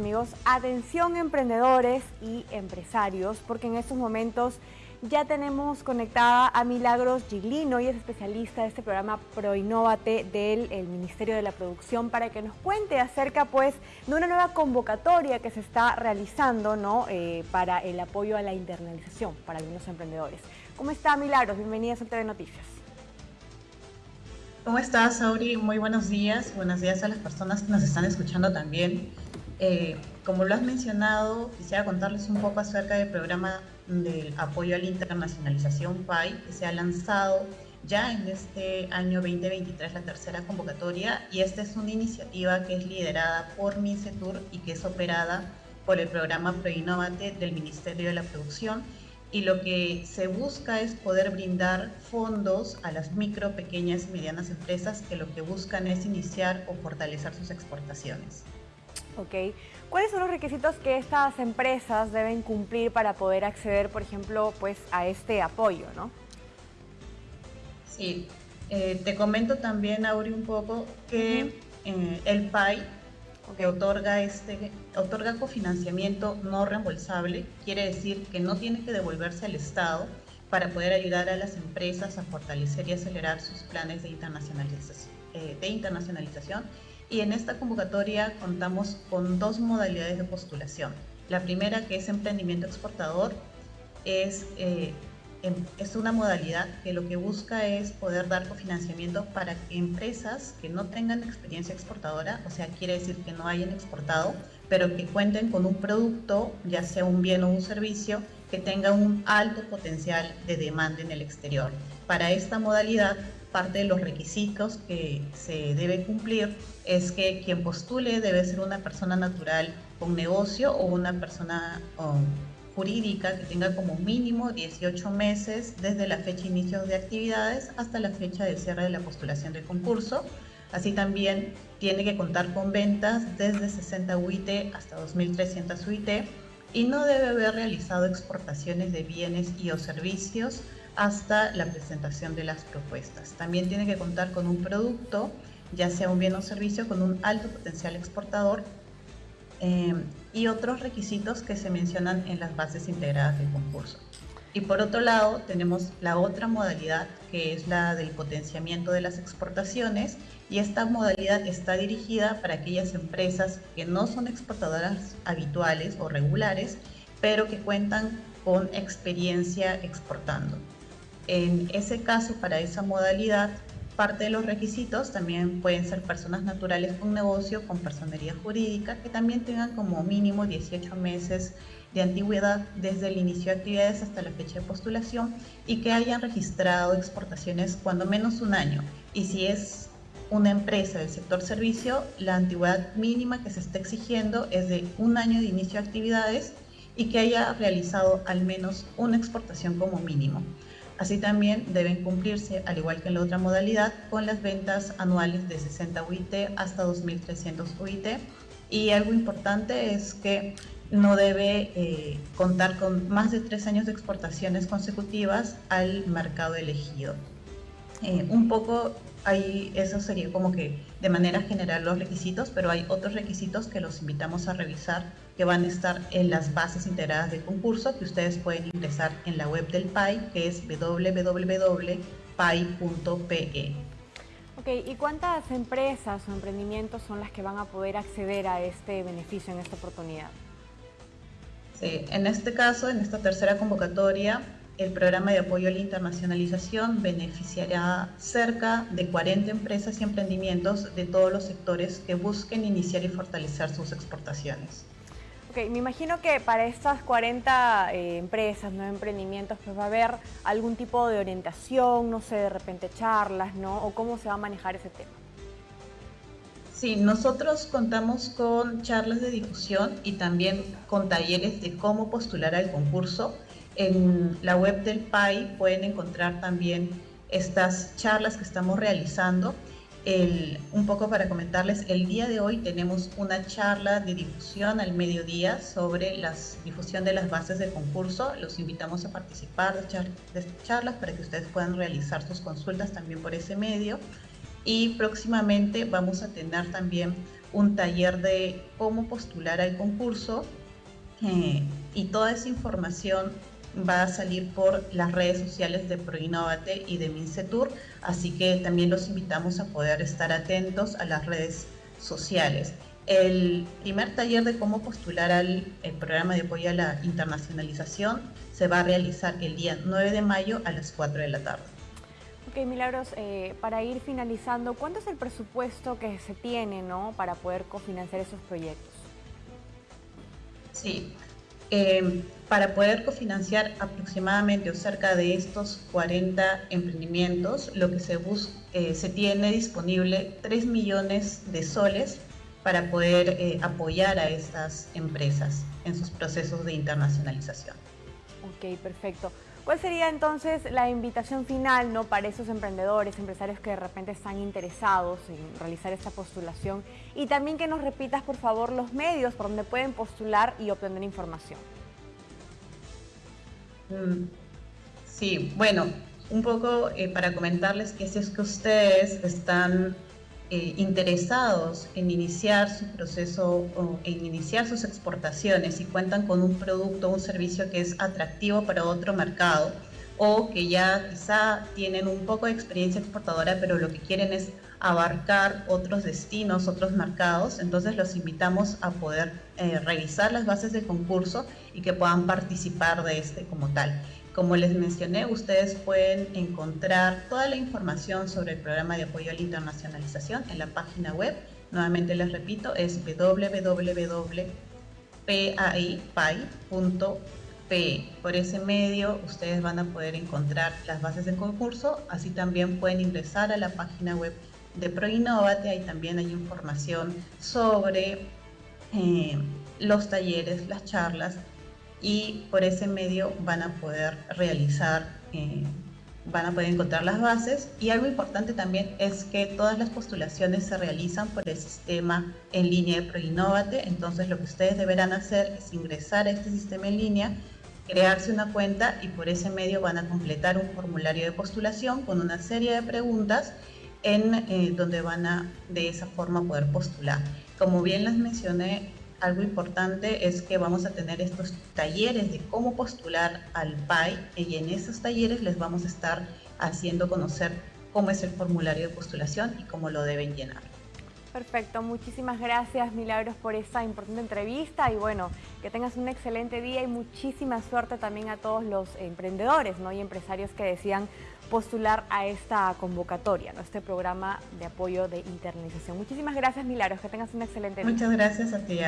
Amigos, atención emprendedores y empresarios, porque en estos momentos ya tenemos conectada a Milagros Giglino y es especialista de este programa Proinnovate del Ministerio de la Producción para que nos cuente acerca pues de una nueva convocatoria que se está realizando ¿no? Eh, para el apoyo a la internalización para algunos emprendedores. ¿Cómo está Milagros? Bienvenidas a TV Noticias. ¿Cómo estás, Auri? Muy buenos días. Buenos días a las personas que nos están escuchando también. Eh, como lo has mencionado, quisiera contarles un poco acerca del programa del apoyo a la internacionalización PAI que se ha lanzado ya en este año 2023, la tercera convocatoria, y esta es una iniciativa que es liderada por MINCETUR y que es operada por el programa Proinnovate del Ministerio de la Producción y lo que se busca es poder brindar fondos a las micro, pequeñas y medianas empresas que lo que buscan es iniciar o fortalecer sus exportaciones. Ok. ¿Cuáles son los requisitos que estas empresas deben cumplir para poder acceder, por ejemplo, pues, a este apoyo, no? Sí. Eh, te comento también, Auri, un poco que eh, el PAI que otorga, este, otorga cofinanciamiento no reembolsable, quiere decir que no tiene que devolverse al Estado para poder ayudar a las empresas a fortalecer y acelerar sus planes de internacionalización. Eh, de internacionalización y en esta convocatoria contamos con dos modalidades de postulación. La primera, que es emprendimiento exportador, es, eh, em, es una modalidad que lo que busca es poder dar cofinanciamiento para empresas que no tengan experiencia exportadora, o sea, quiere decir que no hayan exportado, pero que cuenten con un producto, ya sea un bien o un servicio, que tenga un alto potencial de demanda en el exterior. Para esta modalidad, parte de los requisitos que se debe cumplir es que quien postule debe ser una persona natural con negocio o una persona jurídica que tenga como mínimo 18 meses desde la fecha de inicio de actividades hasta la fecha de cierre de la postulación del concurso. Así también tiene que contar con ventas desde 60 UIT hasta 2.300 UIT y no debe haber realizado exportaciones de bienes y o servicios hasta la presentación de las propuestas. También tiene que contar con un producto, ya sea un bien o servicio, con un alto potencial exportador eh, y otros requisitos que se mencionan en las bases integradas del concurso. Y por otro lado, tenemos la otra modalidad que es la del potenciamiento de las exportaciones y esta modalidad está dirigida para aquellas empresas que no son exportadoras habituales o regulares, pero que cuentan con experiencia exportando. En ese caso, para esa modalidad, parte de los requisitos también pueden ser personas naturales con negocio, con personería jurídica, que también tengan como mínimo 18 meses de antigüedad desde el inicio de actividades hasta la fecha de postulación y que hayan registrado exportaciones cuando menos un año. Y si es una empresa del sector servicio, la antigüedad mínima que se está exigiendo es de un año de inicio de actividades y que haya realizado al menos una exportación como mínimo. Así también deben cumplirse, al igual que en la otra modalidad, con las ventas anuales de 60 UIT hasta 2.300 UIT. Y algo importante es que no debe eh, contar con más de tres años de exportaciones consecutivas al mercado elegido. Eh, un poco ahí eso sería como que de manera general los requisitos, pero hay otros requisitos que los invitamos a revisar que van a estar en las bases integradas del concurso que ustedes pueden ingresar en la web del PAI que es www.pai.pe. Ok, ¿y cuántas empresas o emprendimientos son las que van a poder acceder a este beneficio en esta oportunidad? Sí, en este caso, en esta tercera convocatoria, el programa de apoyo a la internacionalización beneficiará cerca de 40 empresas y emprendimientos de todos los sectores que busquen iniciar y fortalecer sus exportaciones. Ok, me imagino que para estas 40 eh, empresas, ¿no? emprendimientos, pues va a haber algún tipo de orientación, no sé, de repente charlas, ¿no? O cómo se va a manejar ese tema. Sí, nosotros contamos con charlas de difusión y también con talleres de cómo postular al concurso en la web del PAI pueden encontrar también estas charlas que estamos realizando. un poco para comentarles, el día de hoy tenemos una charla de difusión al mediodía sobre la difusión de las bases del concurso. Los invitamos a participar de, de estas charlas para que ustedes puedan realizar sus consultas también por ese medio. Y próximamente vamos a tener también un taller de cómo postular al concurso eh, y toda esa información va a salir por las redes sociales de Proinnovate y de Mincetur, así que también los invitamos a poder estar atentos a las redes sociales. El primer taller de cómo postular al programa de apoyo a la internacionalización se va a realizar el día 9 de mayo a las 4 de la tarde. Ok, Milagros, eh, para ir finalizando, ¿cuánto es el presupuesto que se tiene ¿no? para poder cofinanciar esos proyectos? Sí, eh, para poder cofinanciar aproximadamente o cerca de estos 40 emprendimientos, lo que se, eh, se tiene disponible 3 millones de soles para poder eh, apoyar a estas empresas en sus procesos de internacionalización. Ok, perfecto. ¿Cuál sería entonces la invitación final ¿no? para esos emprendedores, empresarios que de repente están interesados en realizar esta postulación? Y también que nos repitas, por favor, los medios por donde pueden postular y obtener información. Mm, sí, bueno, un poco eh, para comentarles que si es que ustedes están eh, interesados en iniciar su proceso o en iniciar sus exportaciones y cuentan con un producto o un servicio que es atractivo para otro mercado o que ya quizá tienen un poco de experiencia exportadora pero lo que quieren es abarcar otros destinos, otros mercados, entonces los invitamos a poder eh, revisar las bases de concurso y que puedan participar de este como tal. Como les mencioné, ustedes pueden encontrar toda la información sobre el programa de apoyo a la internacionalización en la página web. Nuevamente les repito, es www.pai.pe. Por ese medio ustedes van a poder encontrar las bases del concurso, así también pueden ingresar a la página web de ProInnovate, ahí también hay información sobre eh, los talleres, las charlas y por ese medio van a poder realizar, eh, van a poder encontrar las bases y algo importante también es que todas las postulaciones se realizan por el sistema en línea de ProInnovate, entonces lo que ustedes deberán hacer es ingresar a este sistema en línea, crearse una cuenta y por ese medio van a completar un formulario de postulación con una serie de preguntas en eh, donde van a de esa forma poder postular. Como bien les mencioné, algo importante es que vamos a tener estos talleres de cómo postular al PAI y en esos talleres les vamos a estar haciendo conocer cómo es el formulario de postulación y cómo lo deben llenar. Perfecto, muchísimas gracias Milagros por esta importante entrevista y bueno, que tengas un excelente día y muchísima suerte también a todos los emprendedores ¿no? y empresarios que decían postular a esta convocatoria, ¿no? este programa de apoyo de internalización. Muchísimas gracias Milagros, que tengas un excelente día. Muchas gracias a ti.